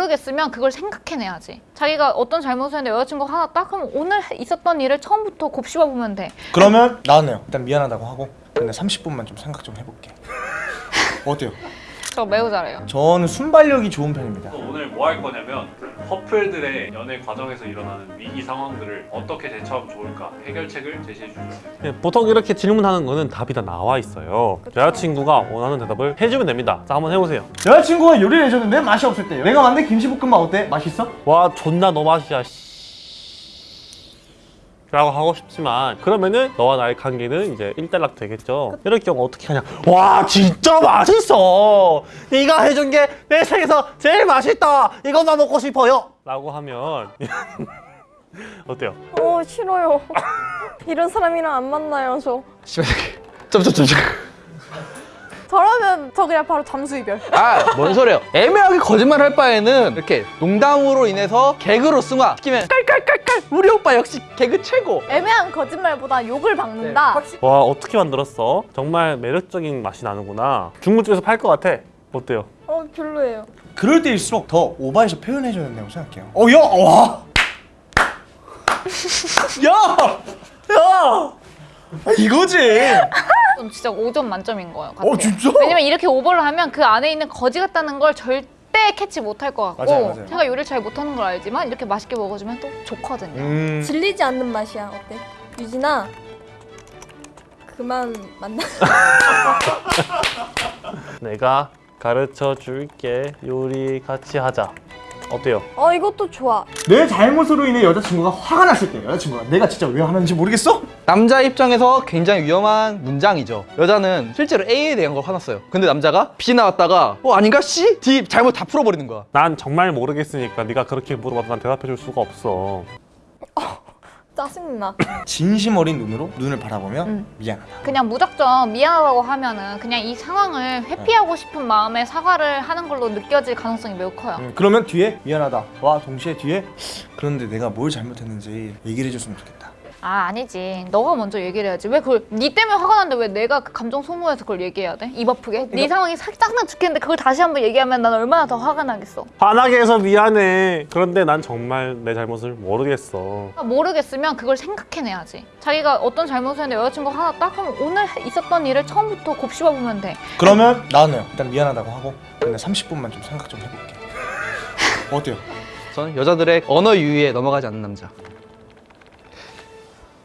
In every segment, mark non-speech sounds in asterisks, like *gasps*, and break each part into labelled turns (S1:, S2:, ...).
S1: 모르겠으면 그걸 생각해내야지 자기가 어떤 잘못을 했는데 여자친구가 화났다? 그럼 오늘 있었던 일을 처음부터 곱씹어 보면 돼
S2: 그러면 나는요 일단 미안하다고 하고 근데 30분만 좀 생각 좀 해볼게 *laughs* 어때요?
S1: 저 매우 잘해요
S2: 저는 순발력이 좋은 편입니다
S3: 오늘 뭐 할 거냐면 커플들의 연애 과정에서 일어나는 위기 상황들을 어떻게 대처하면 좋을까 해결책을 제시해 주세요.
S4: 예, 보통 이렇게 질문하는 거는 답이 다 나와 있어요. 여자친구가 원하는 대답을 해주면 됩니다. 자, 한번 해보세요.
S2: 여자친구가 요리를 해줬는데 맛이 없을 때요 내가 만든 김치볶음밥 어때? 맛있어?
S4: 와, 존나 너 맛이야. 씨. 라고 하고 싶지만 그러면은 너와 나의 관계는 이제 일단락 되겠죠 이럴 경우 어떻게 하냐 와 진짜 맛있어 네가 해준 게 내 생에서 제일 맛있다 이것만 먹고 싶어요 라고 하면 *laughs* 어때요?
S5: 어 싫어요. 이런 사람이랑 안 만나요 저.
S6: 점점점점.
S5: 저러면 저 그냥 바로 잠수 이별.
S6: 아, 뭔 소리예요? 애매하게 거짓말 할 바에는 이렇게 농담으로 인해서 개그로 승화 시키면 깔깔깔깔 우리 오빠 역시 개그 최고.
S5: 애매한 거짓말보다 욕을 박는다.
S4: 와 어떻게 만들었어? 정말 매력적인 맛이 나는구나 중국집에서 팔 것 같아 어때요?
S5: 어 별로예요.
S2: 그럴 때일수록 더 오버해서 표현해줘야 된다고 생각해요 어 야! 와! *laughs* 야! 야! 아, 이거지!
S1: 좀 진짜 5점 만점인 거예요
S2: 어 진짜?
S1: 왜냐면 이렇게 오버를 하면 그 안에 있는 거지 같다는 걸 절대 캐치 못할 것 같고
S2: 맞아요, 맞아요.
S1: 제가 요리를 잘 못하는 걸 알지만 이렇게 맛있게 먹어주면 또 좋거든요
S2: 음...
S5: 질리지 않는 맛이야. 어때? 유진아. 그만 만나. *laughs*
S4: 내가 가르쳐 줄게 요리 같이 하자 어때요?
S5: 어 이것도 좋아.
S2: 내 잘못으로 인해 여자친구가 화가 났을 때 여자친구가 내가 진짜 왜 화났는지 모르겠어?
S6: 남자 입장에서 굉장히 위험한 문장이죠. 여자는 실제로 A에 대한 걸 화났어요. 근데 남자가 B 나왔다가 어 아닌가 C, D 잘못 다 풀어버리는 거야.
S4: 난 정말 모르겠으니까 네가 그렇게 물어봐도 난 대답해 줄 수가 없어 *laughs*
S5: 짜증나. *laughs*
S2: 진심 어린 눈으로 눈을 바라보면
S1: 음.
S2: 미안하다
S1: 그냥 무작정 미안하다고 하면은 그냥 이 상황을 회피하고 싶은 마음에 사과를 하는 걸로 느껴질 가능성이 매우 커요
S2: 음, 그러면 뒤에 미안하다 와 동시에 뒤에 그런데 내가 뭘 잘못했는지 얘기를 해줬으면 좋겠다
S1: 아 아니지 너가 먼저 얘기를 해야지 왜 그걸 니 때문에 화가 났는데 왜 내가 그 감정 소모해서 그걸 얘기해야 돼? 입 아프게? 네 상황이 살짝만 죽겠는데 그걸 다시 한번 얘기하면 난 얼마나 더 화가 나겠어
S4: 화나게 해서 미안해 그런데 난 정말 내 잘못을 모르겠어
S1: 모르겠으면 그걸 생각해내야지 자기가 어떤 잘못을 했는데 여자친구가 화났다? 그럼 오늘 있었던 일을 처음부터 곱씹어 보면 돼
S2: 그러면 나는요 일단 미안하다고 하고 근데 30분만 좀 생각 좀 해볼게 *laughs* 어때요?
S6: 저는 여자들의 언어 유희에 넘어가지 않는 남자.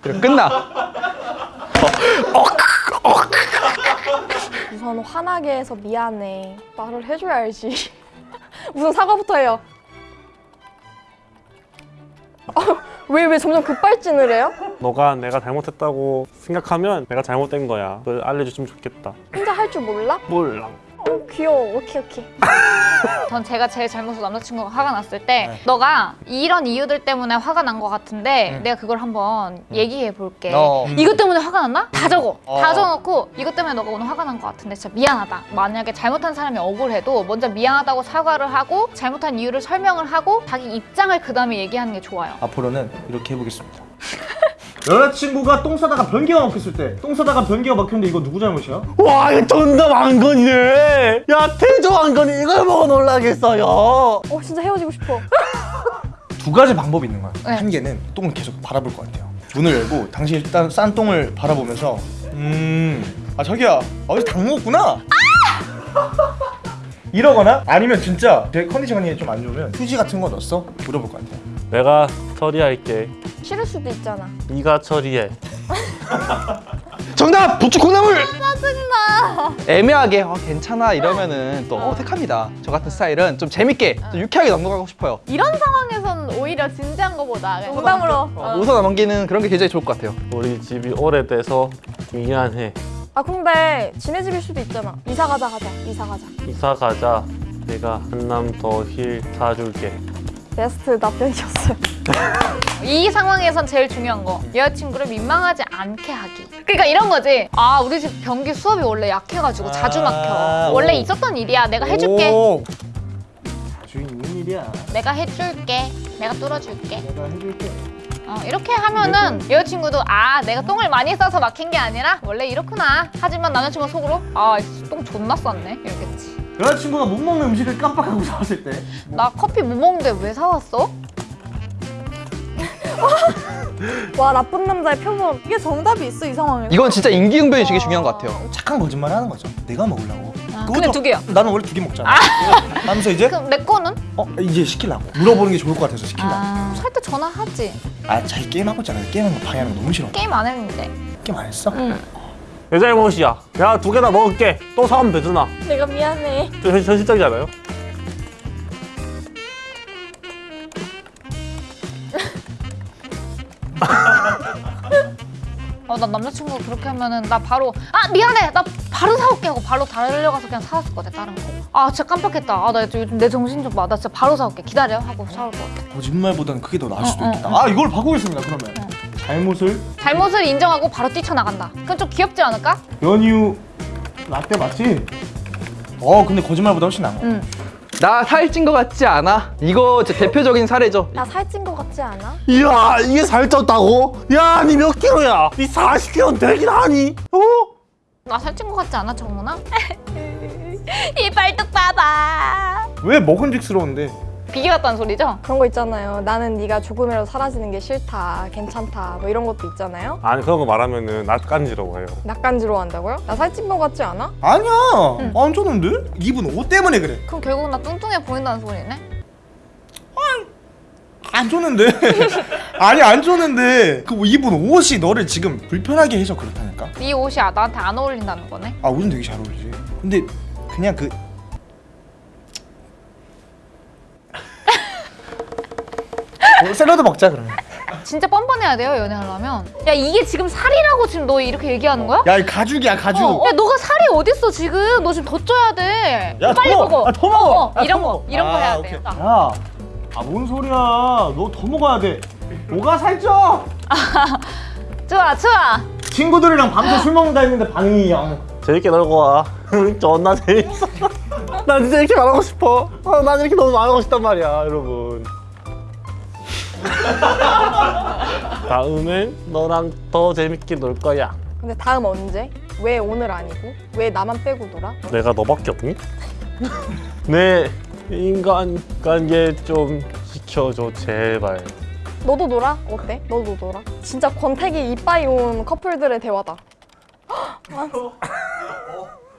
S6: 그리고 끝나.
S5: 우선 화나게 해서 미안해. 말을 해줘야 알지. *laughs* 우선 사과부터 해요. 왜왜 점점 급발진을 해요?
S4: 너가 내가 잘못했다고 생각하면 내가 잘못된 거야 그걸 알려줬으면 좋겠다
S5: 혼자 할 줄 몰라?
S4: 몰라
S5: 어 귀여워. 오케이 오케이. *laughs*
S1: 전 제가 제일 잘못해서 남자친구가 화가 났을 때
S2: 네.
S1: 너가 이런 이유들 때문에 화가 난 것 같은데
S2: 음.
S1: 내가 그걸 한번 얘기해 볼게
S2: 어.
S1: 이것 때문에 화가 났나? 다 적어
S2: 어.
S1: 다 적어놓고 이것 때문에 너가 오늘 화가 난 것 같은데 진짜 미안하다 만약에 잘못한 사람이 억울해도 먼저 미안하다고 사과를 하고 잘못한 이유를 설명을 하고 자기 입장을 그 다음에 얘기하는 게 좋아요
S2: 앞으로는 이렇게 해보겠습니다 여자친구가 똥 싸다가 변기가 막혔을 때 똥 싸다가 변기가 막혔는데 이거 누구 잘못이야?
S4: 와 이거 존나 왕건이네 야 태조 왕건이 이걸 보고 놀라겠어요
S5: 어 진짜 헤어지고 싶어. *laughs*
S2: 두 가지 방법이 있는 거야
S1: 네.
S2: 한 개는 똥을 계속 바라볼 것 같아요 문을 열고 당신이 일단 싼 똥을 바라보면서 음아 자기야 어제 닭 먹었구나 *laughs* 이러거나 아니면 진짜 제 컨디션이 좀 안 좋으면 휴지 같은 거 넣었어? 물어볼 것 같아요
S4: 내가 처리할게
S5: 싫을 수도 있잖아.
S4: 네가 처리해
S6: 정답! 부추 콩나물! 짜증나! 애매하게 어, 괜찮아 이러면은 또 어색합니다. 저 같은 스타일은 좀 재밌게 좀 유쾌하게 넘어가고 싶어요.
S5: 이런 상황에서는 오히려 진지한 거보다 농담으로.
S6: 어, 웃어 넘기는 그런 게 굉장히 좋을 것 같아요.
S4: 우리 집이 오래돼서 미안해
S5: 아 근데 지네 집일 수도 있잖아. 이사 가자 가자. 이사 가자.
S4: 이사 가자 내가 한남 더 힐 사줄게
S5: 베스트 답변이었어요.
S1: 이 상황에선 제일 중요한 거 여자친구를 민망하지 않게 하기. 그러니까 이런 거지. 아 우리 집 변기 수압이 원래 약해가지고 자주 막혀.
S2: 아,
S1: 원래
S2: 오.
S1: 있었던 일이야. 내가 해줄게.
S2: 오. 자주 있는 일이야.
S1: 내가 해줄게. 내가 뚫어줄게.
S2: 내가 해줄게.
S1: 어, 이렇게 하면은 여자친구도 아 내가 똥을 많이 싸서 막힌 게 아니라 원래 이렇구나. 하지만 남자친구 속으로 아 똥 존나 쌌네. 이러겠지
S2: 여자친구가 못 먹는 음식을 깜빡하고 사왔을
S1: 때나 커피 못 먹는데 왜 사왔어? *laughs*
S5: 와 나쁜 남자의 표본. 이게 정답이 있어 이 상황에.
S6: 이건 진짜 인기응변이 되게 중요한 것 같아요.
S2: 착한 거짓말 하는 거죠. 내가 먹으려고.
S1: 아, 근데 두 개야.
S2: 나는 원래 두 개 먹잖아. 하면서 이제
S1: 그럼 내 거는?
S2: 어 이제 시키려고 물어보는 게 좋을 것 같아서 시킨다.
S1: 아, 살때 전화하지.
S2: 아 자기 게임 하고 있잖아. 게임하는 거 방해하는 거 너무 싫어.
S1: 게임 안 했는데.
S2: 게임 안 했어?
S1: 응.
S4: 내 잘못이야. 내가 두 개나 먹을게. 또 사면 되잖아.
S5: 내가 미안해.
S4: 좀 현- 현실적이잖아요.
S1: 어, 나 남자친구가 그렇게 하면은 나 바로 아 미안해 나 바로 사올게 하고 바로 달려가서 그냥 사왔을 것 같아 다른 거아 진짜 깜빡했다 아나 요즘 내 정신 좀봐나 진짜 바로 사올게 기다려 하고 사올 것 같아
S2: 거짓말보다는 그게 더 나을 수도
S1: 어, 어,
S2: 있겠다.
S1: 어.
S2: 아 이걸 바꾸겠습니다. 그러면 잘못을
S1: 잘못을 인정하고 바로 뛰쳐나간다 그건 좀 귀엽지 않을까?
S2: 연유 라떼 맞지? 어 근데 거짓말보다 훨씬 나은 거.
S6: 응나 살찐 것 같지 않아? 이거 대표적인 사례죠.
S5: 나 살찐 거 같지 않아?
S4: 이야, 이게 살쪘다고? 야, 니 몇 킬로야? 니 40킬로는 되긴 하니? 어?
S1: 나 살찐 것 같지 않아 정문아? *laughs* 이 발톱 봐봐
S2: 왜 먹은직스러운데?
S1: 비계 같다는 소리죠?
S5: 그런 거 있잖아요. 나는 네가 조금이라도 사라지는 게 싫다, 괜찮다, 뭐 이런 것도 있잖아요.
S4: 아니, 그런 거 말하면 은 낯간지러워요.
S5: 낯간지러 한다고요? 나 살찐 거 같지 않아?
S2: 아니야 안 줬는데? 입은 옷 때문에 그래.
S1: 그럼 결국 나 뚱뚱해 보인다는 소리네?
S2: 안 줬는데? 아니 안 줬는데 *laughs* 그 입은 옷이 너를 지금 불편하게 해서 그렇다니까?
S1: 네 옷이 아- 나한테 안 어울린다는 거네?
S2: 아 옷은 되게 잘 어울리지. 근데 그냥 그 어, 샐러드 먹자 그러면.
S1: 진짜 뻔뻔해야 돼요 연애하려면 야 이게 지금 살이라고 지금 너 이렇게 얘기하는 거야?
S2: 야, 이 가죽이야 가죽.
S1: 어, 야 너가 살이 어딨어 지금 너 지금 더 쪄야 돼
S2: 야,
S1: 빨리
S2: 더
S1: 먹어
S2: 아, 더 먹어.
S1: 어, 어,
S2: 아,
S1: 이런
S2: 더
S1: 거
S2: 먹어.
S1: 이런 거
S2: 아,
S1: 해야
S2: 오케이.
S1: 돼요
S2: 야, 아뭔 소리야? 너 더 먹어야 돼. 뭐가 살쪄? *laughs*
S1: 좋아 좋아
S2: 친구들이랑 밤새 술 먹는다 했는데 반응이 영.
S4: 재밌게 놀고 와. *laughs* 존나 재밌어. *laughs* 난 진짜 이렇게 말하고 싶어. 어, 난 이렇게 너무 말하고 싶단 말이야, 여러분. *laughs* 다음엔 너랑 더 재밌게 놀 거야.
S5: 근데 다음 언제? 왜 오늘 아니고? 왜 나만 빼고 놀아?
S4: 내가 너밖에 없니? *laughs* 내 인간 관계 좀 지켜줘 제발.
S5: 너도 놀아? 어때? 너도 놀아? 진짜 권태기 이빠이 온 커플들의 대화다. *gasps*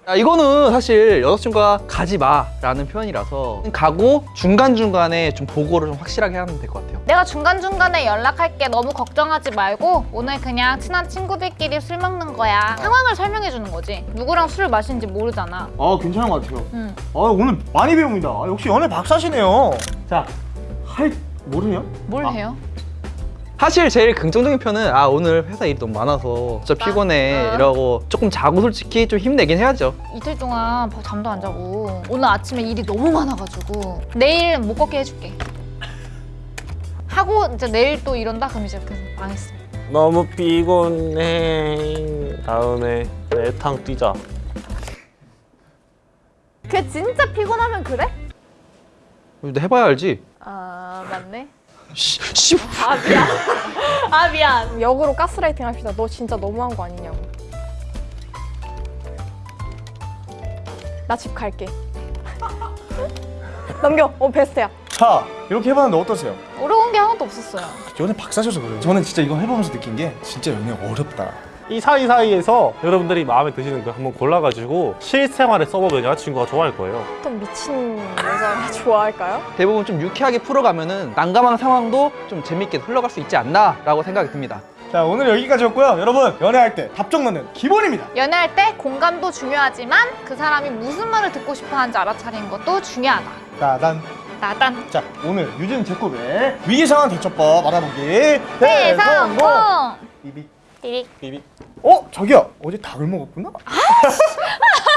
S6: 야, 이거는 사실 여자친구가 가지 마라는 표현이라서 가고 중간중간에 좀 보고를 좀 확실하게 하면 될 것 같아요.
S1: 내가 중간중간에 연락할게 너무 걱정하지 말고 오늘 그냥 친한 친구들끼리 술 먹는 거야 상황을 설명해 주는 거지 누구랑 술을 마시는지 모르잖아
S2: 아 괜찮은 것 같아요.
S1: 응.
S2: 아 오늘 많이 배웁니다. 아, 역시 연애 박사시네요. 자, 할 뭐래요?
S1: 뭘
S2: 아.
S1: 해요?
S6: 사실 제일 긍정적인 편은 아 오늘 회사 일이 너무 많아서 진짜 피곤해
S1: 아.
S6: 이러고 조금 자고 솔직히 좀 힘내긴 해야죠.
S1: 이틀 동안 밥- 잠도 안 자고 오늘 아침에 일이 너무 많아가지고 내일 못 걷게 해줄게 하고 이제 내일 또 이런다 그럼 이제 그냥 망했어
S4: 너무 피곤해. 다음에 내탕 뛰자.
S1: 걔 진짜 피곤하면 그래?
S6: 근데 해봐야 알지.
S1: 아 맞네
S6: 씨, 씨.
S1: 아 미안 아 미안
S5: 역으로 가스라이팅 합시다. 너 진짜 너무한 거 아니냐고. 나 집 갈게. *laughs* 넘겨. 어 베스트야.
S2: 자, 이렇게 해봤는데 어떠세요?
S1: 어려운 게 하나도 없었어요
S2: 연애 박사셔서 그래요. 저는 진짜 이거 해보면서 느낀 게 진짜 연애 어렵다.
S4: 이 사이사이에서 여러분들이 마음에 드시는 거 한번 골라가지고 실생활에 써보면 여자친구가 좋아할 거예요.
S5: 어떤 미친 여자를 *laughs* 좋아할까요?
S6: 대부분 좀 유쾌하게 풀어가면 은 난감한 상황도 좀 재밌게 흘러갈 수 있지 않나 라고 생각이 듭니다.
S2: 자, 오늘 여기까지였고요. 여러분, 연애할 때 답정 넣는 기본입니다.
S1: 연애할 때 공감도 중요하지만 그 사람이 무슨 말을 듣고 싶어 하는지 알아차리는 것도 중요하다
S2: 따단.
S1: 나단
S2: 자, 오늘 유진 제코의 위기상황 대처법 알아보기
S1: 대성공
S2: 비비
S1: 띠릭
S4: 비비.
S2: 어? 자기야 어제 닭을 먹었구나? *laughs*